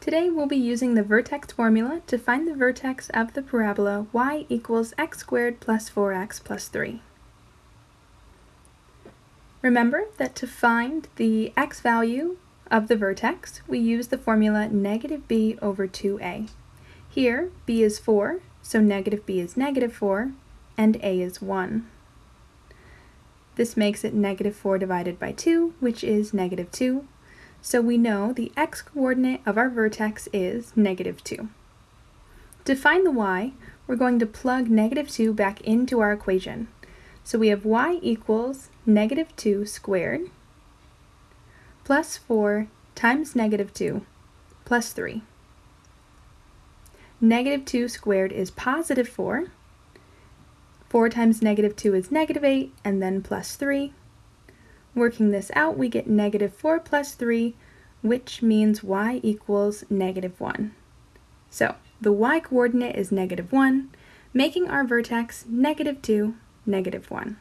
Today we'll be using the vertex formula to find the vertex of the parabola y equals x squared plus 4x plus 3. Remember that to find the x value of the vertex, we use the formula negative b over 2a. Here, b is 4, so negative b is negative 4, and a is 1. This makes it negative 4 divided by 2, which is negative 2, so we know the x-coordinate of our vertex is negative 2. To find the y, we're going to plug negative 2 back into our equation. So we have y equals negative 2 squared plus 4 times negative 2 plus 3. Negative 2 squared is positive 4. 4 times negative 2 is negative 8, and then plus 3. Working this out, we get negative 4 plus 3, which means y equals negative 1. So the y coordinate is negative 1, making our vertex negative 2, negative 1.